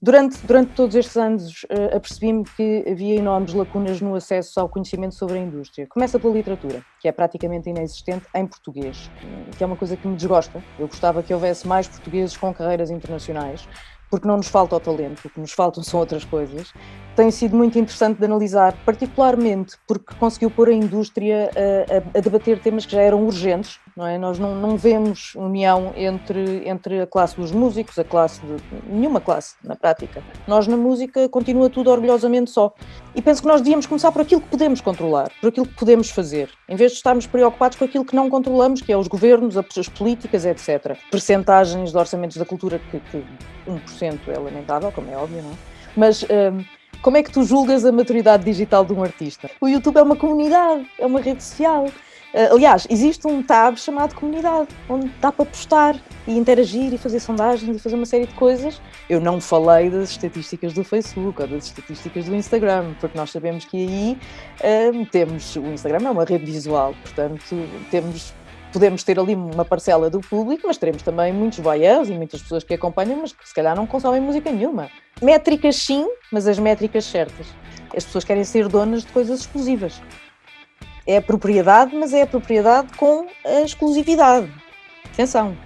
Durante, durante todos estes anos uh, apercebi-me que havia enormes lacunas no acesso ao conhecimento sobre a indústria. Começa pela literatura, que é praticamente inexistente em português, que é uma coisa que me desgosta. Eu gostava que houvesse mais portugueses com carreiras internacionais, porque não nos falta o talento, o que nos faltam são outras coisas. Tem sido muito interessante de analisar, particularmente porque conseguiu pôr a indústria a, a, a debater temas que já eram urgentes, não é? Nós não, não, vemos união entre, entre a classe dos músicos, a classe de... nenhuma classe, na prática. Nós na música continua tudo orgulhosamente só. E penso que nós devíamos começar por aquilo que podemos controlar, por aquilo que podemos fazer, em vez de estarmos preocupados com aquilo que não controlamos, que é os governos, as políticas, etc. Percentagens de orçamentos da cultura que, que 1% é lamentável, como é óbvio, não é? Mas hum, como é que tu julgas a maturidade digital de um artista? O YouTube é uma comunidade, é uma rede social. Uh, aliás, existe um tab chamado comunidade, onde dá para postar e interagir e fazer sondagens e fazer uma série de coisas. Eu não falei das estatísticas do Facebook ou das estatísticas do Instagram, porque nós sabemos que aí uh, temos. O Instagram é uma rede visual, portanto, temos podemos ter ali uma parcela do público, mas teremos também muitos voyeurs e muitas pessoas que acompanham, mas que se calhar não consomem música nenhuma. Métricas sim, mas as métricas certas. As pessoas querem ser donas de coisas exclusivas é a propriedade, mas é a propriedade com a exclusividade. Atenção!